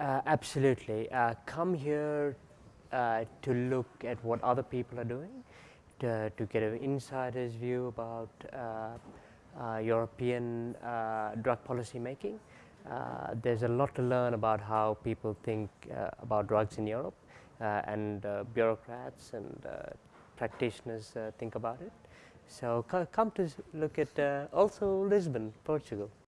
Uh, absolutely. Uh, come here uh, to look at what other people are doing, to, to get an insider's view about uh, uh, European uh, drug policy making. there's a lot to learn about how people think about drugs in Europe and bureaucrats and practitioners think about it. So come to look at also Lisbon, Portugal.